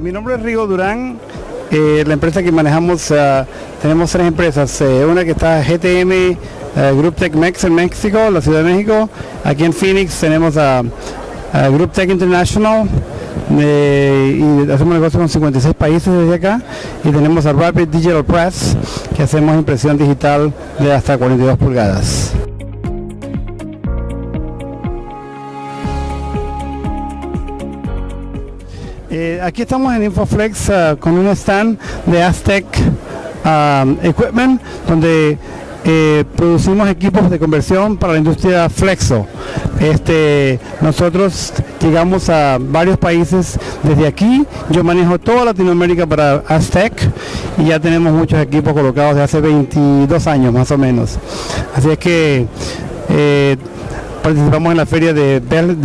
Mi nombre es Rigo Durán. Eh, la empresa que manejamos, uh, tenemos tres empresas. Eh, una que está GTM Group Tech Mex en México, la Ciudad de México. Aquí en Phoenix tenemos a, Group Tech International. eh, y hacemos negocio con 56 países desde acá y tenemos a Rapid Digital Press que hacemos impresión digital de hasta 42 pulgadas. Eh, aquí estamos en Infoflex uh, con un stand de Aztec um, Equipment donde eh, producimos equipos de conversión para la industria Flexo. Este, nosotros llegamos a varios países desde aquí. Yo manejo toda Latinoamérica para Aztec y ya tenemos muchos equipos colocados de hace 22 años más o menos. Así es que eh, participamos en la feria de,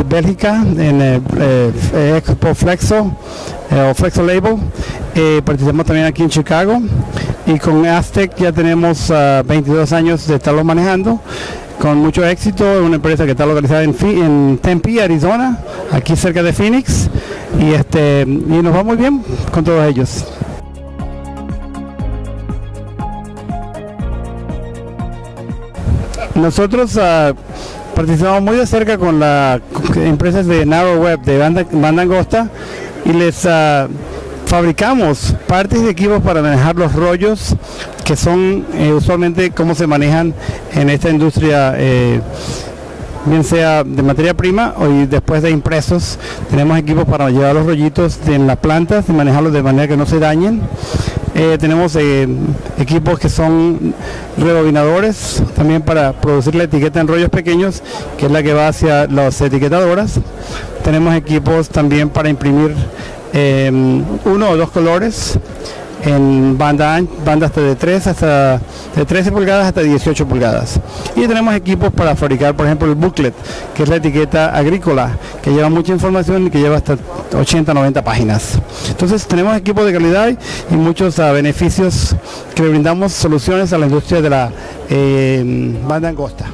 Bélgica, en eh, eh, Expo Flexo eh, o Flexo Label. Eh, participamos también aquí en Chicago y con Aztec ya tenemos ah, 22 años de estarlo manejando con mucho éxito, es una empresa que está localizada en Tempe, Arizona, aquí cerca de Phoenix y este y nos va muy bien con todos ellos. Nosotros ah, participamos muy de cerca con las empresas de Narrow Web, de banda, angosta, y les ah, fabricamos partes de equipos para manejar los rollos, que son eh, usualmente cómo se manejan en esta industria. eh, bien sea de materia prima o después de impresos, tenemos equipos para llevar los rollitos en las plantas y manejarlos de manera que no se dañen. Eh, tenemos eh, equipos que son rebobinadores también para producir la etiqueta en rollos pequeños, que es la que va hacia las etiquetadoras. Tenemos equipos también para imprimir eh, uno o dos colores en banda, an- banda hasta de 3 hasta de 13 pulgadas hasta 18 pulgadas. Y tenemos equipos para fabricar, por ejemplo, el booklet, que es la etiqueta agrícola, que lleva mucha información y que lleva hasta 80, 90 páginas. Entonces tenemos equipos de calidad y muchos ah, beneficios que brindamos soluciones a la industria de la eh, banda angosta.